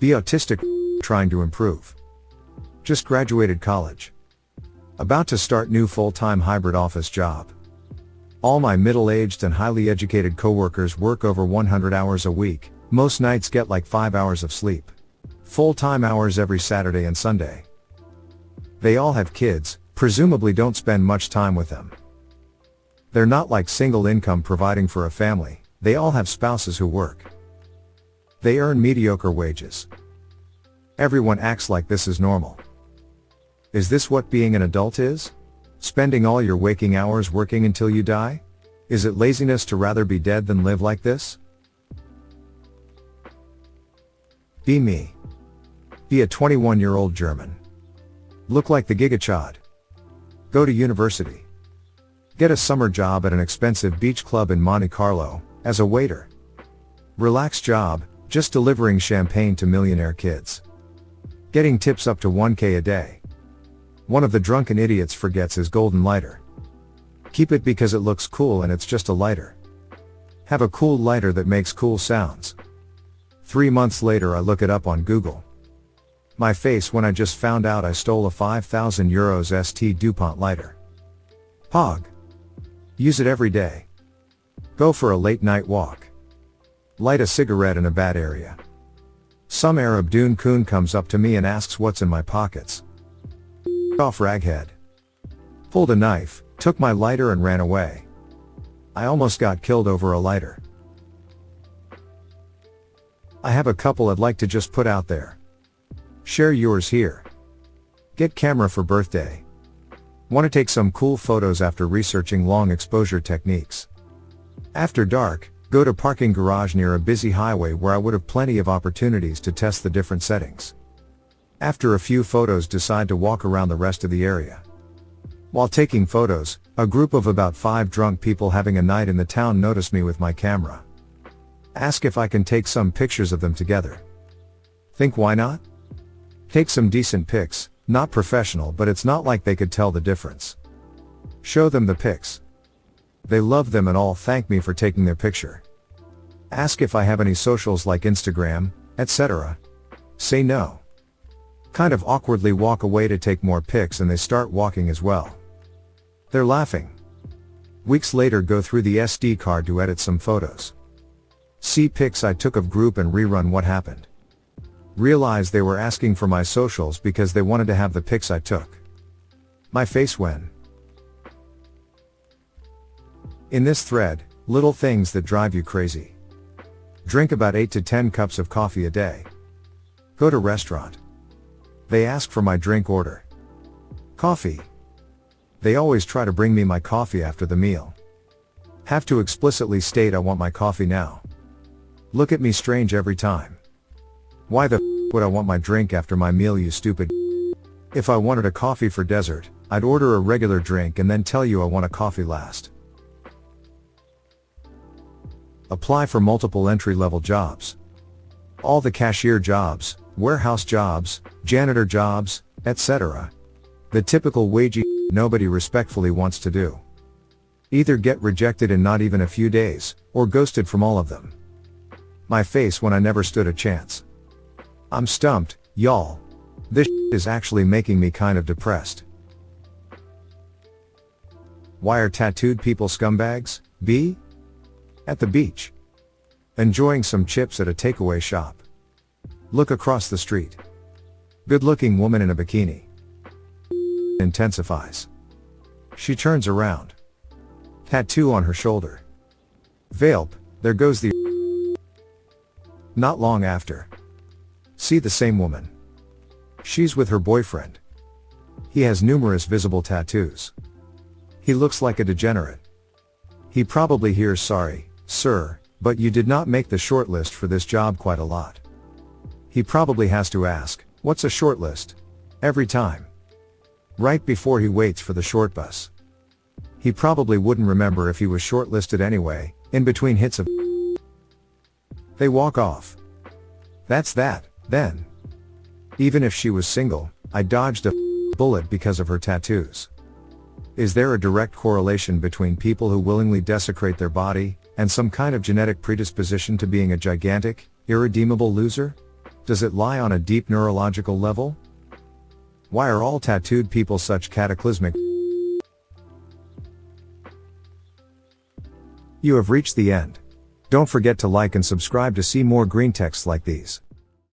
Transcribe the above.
Be autistic, trying to improve. Just graduated college. About to start new full-time hybrid office job. All my middle-aged and highly educated coworkers work over 100 hours a week, most nights get like 5 hours of sleep. Full-time hours every Saturday and Sunday. They all have kids, presumably don't spend much time with them. They're not like single income providing for a family, they all have spouses who work. They earn mediocre wages. Everyone acts like this is normal. Is this what being an adult is? Spending all your waking hours working until you die? Is it laziness to rather be dead than live like this? Be me. Be a 21 year old German. Look like the Gigachad. Go to university. Get a summer job at an expensive beach club in Monte Carlo, as a waiter. Relaxed job, just delivering champagne to millionaire kids. Getting tips up to 1k a day. One of the drunken idiots forgets his golden lighter. Keep it because it looks cool and it's just a lighter. Have a cool lighter that makes cool sounds. Three months later I look it up on Google. My face when I just found out I stole a 5000 euros ST DuPont lighter. Pog. Use it every day. Go for a late night walk. Light a cigarette in a bad area. Some Arab Dune coon comes up to me and asks what's in my pockets off raghead. Pulled a knife, took my lighter and ran away. I almost got killed over a lighter. I have a couple I'd like to just put out there. Share yours here. Get camera for birthday. Want to take some cool photos after researching long exposure techniques. After dark, go to parking garage near a busy highway where I would have plenty of opportunities to test the different settings. After a few photos decide to walk around the rest of the area. While taking photos, a group of about 5 drunk people having a night in the town notice me with my camera. Ask if I can take some pictures of them together. Think why not? Take some decent pics, not professional but it's not like they could tell the difference. Show them the pics. They love them and all thank me for taking their picture. Ask if I have any socials like Instagram, etc. Say no. Kind of awkwardly walk away to take more pics and they start walking as well. They're laughing. Weeks later go through the SD card to edit some photos. See pics I took of group and rerun what happened. Realize they were asking for my socials because they wanted to have the pics I took. My face when. In this thread, little things that drive you crazy. Drink about 8 to 10 cups of coffee a day. Go to restaurant. They ask for my drink order. Coffee. They always try to bring me my coffee after the meal. Have to explicitly state I want my coffee now. Look at me strange every time. Why the f would I want my drink after my meal you stupid If I wanted a coffee for dessert, I'd order a regular drink and then tell you I want a coffee last. Apply for multiple entry level jobs. All the cashier jobs, warehouse jobs, janitor jobs, etc. The typical wagey nobody respectfully wants to do. Either get rejected in not even a few days, or ghosted from all of them. My face when I never stood a chance. I'm stumped, y'all. This is actually making me kind of depressed. Why are tattooed people scumbags? B? At the beach. Enjoying some chips at a takeaway shop. Look across the street. Good looking woman in a bikini. Intensifies. She turns around. Tattoo on her shoulder. Valp, there goes the Not long after. See the same woman. She's with her boyfriend. He has numerous visible tattoos. He looks like a degenerate. He probably hears sorry, sir, but you did not make the shortlist for this job quite a lot. He probably has to ask, what's a shortlist? Every time. Right before he waits for the short bus. He probably wouldn't remember if he was shortlisted anyway, in between hits of They walk off. That's that, then. Even if she was single, I dodged a bullet because of her tattoos. Is there a direct correlation between people who willingly desecrate their body, and some kind of genetic predisposition to being a gigantic, irredeemable loser? Does it lie on a deep neurological level? Why are all tattooed people such cataclysmic? You have reached the end. Don't forget to like and subscribe to see more green texts like these.